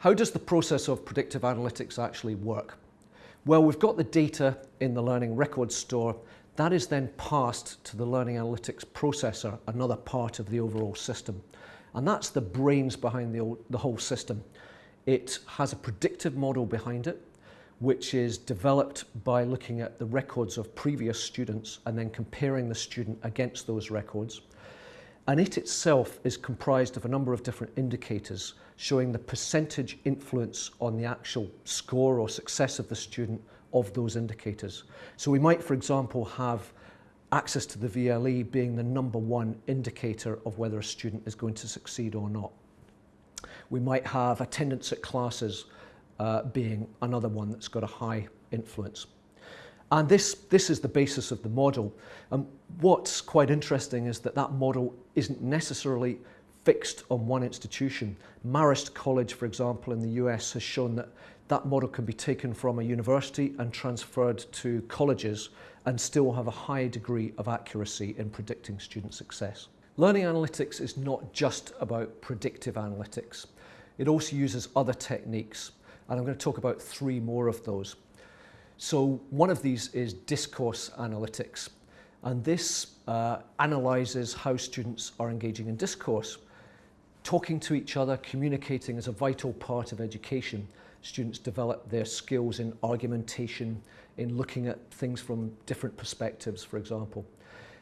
How does the process of predictive analytics actually work? Well, we've got the data in the Learning Records Store. That is then passed to the Learning Analytics Processor, another part of the overall system. And that's the brains behind the, the whole system. It has a predictive model behind it, which is developed by looking at the records of previous students and then comparing the student against those records. And it itself is comprised of a number of different indicators showing the percentage influence on the actual score or success of the student of those indicators. So we might, for example, have access to the VLE being the number one indicator of whether a student is going to succeed or not. We might have attendance at classes uh, being another one that's got a high influence. And this, this is the basis of the model. And what's quite interesting is that that model isn't necessarily fixed on one institution. Marist College, for example, in the US has shown that that model can be taken from a university and transferred to colleges and still have a high degree of accuracy in predicting student success. Learning analytics is not just about predictive analytics. It also uses other techniques, and I'm going to talk about three more of those. So one of these is discourse analytics, and this uh, analyzes how students are engaging in discourse. Talking to each other, communicating is a vital part of education, students develop their skills in argumentation, in looking at things from different perspectives, for example.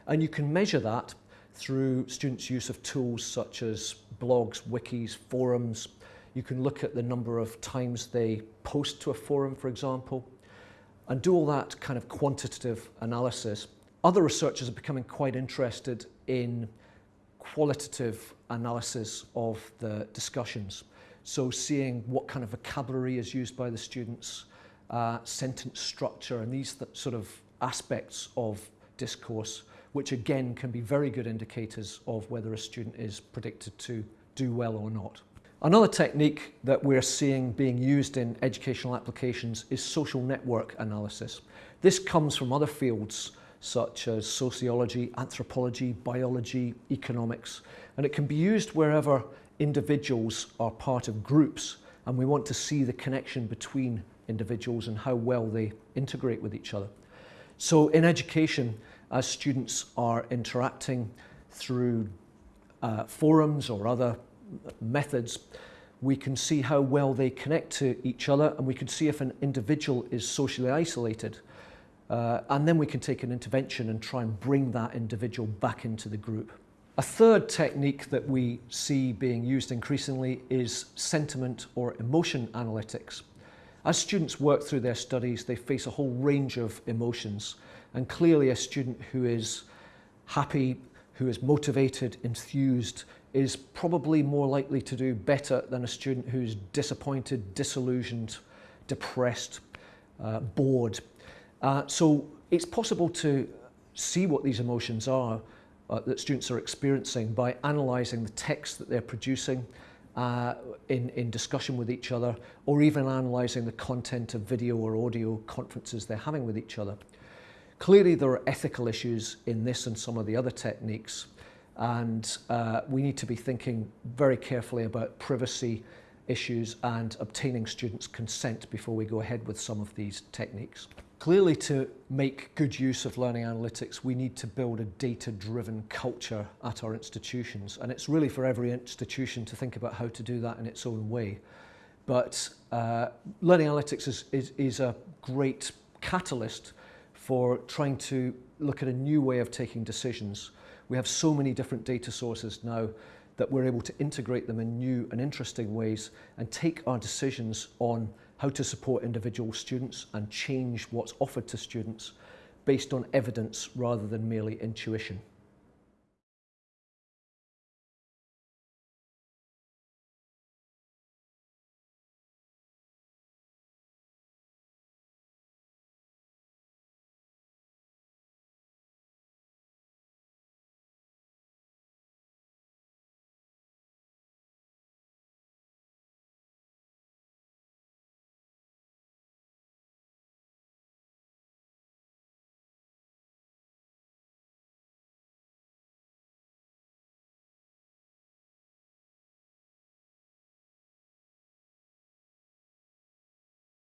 And you can measure that through students' use of tools such as blogs, wikis, forums. You can look at the number of times they post to a forum, for example, and do all that kind of quantitative analysis. Other researchers are becoming quite interested in qualitative analysis of the discussions. So seeing what kind of vocabulary is used by the students, uh, sentence structure, and these th sort of aspects of discourse, which again can be very good indicators of whether a student is predicted to do well or not. Another technique that we're seeing being used in educational applications is social network analysis. This comes from other fields such as sociology, anthropology, biology, economics, and it can be used wherever individuals are part of groups and we want to see the connection between individuals and how well they integrate with each other. So in education, as students are interacting through uh, forums or other methods, we can see how well they connect to each other and we can see if an individual is socially isolated. Uh, and then we can take an intervention and try and bring that individual back into the group. A third technique that we see being used increasingly is sentiment or emotion analytics. As students work through their studies, they face a whole range of emotions. And clearly a student who is happy, who is motivated, enthused, is probably more likely to do better than a student who's disappointed, disillusioned, depressed, uh, bored. Uh, so it's possible to see what these emotions are uh, that students are experiencing by analysing the text that they're producing uh, in, in discussion with each other or even analysing the content of video or audio conferences they're having with each other. Clearly there are ethical issues in this and some of the other techniques and uh, we need to be thinking very carefully about privacy issues and obtaining students' consent before we go ahead with some of these techniques. Clearly to make good use of learning analytics, we need to build a data-driven culture at our institutions. And it's really for every institution to think about how to do that in its own way. But uh, learning analytics is, is, is a great catalyst for trying to look at a new way of taking decisions. We have so many different data sources now that we're able to integrate them in new and interesting ways and take our decisions on how to support individual students and change what's offered to students based on evidence rather than merely intuition.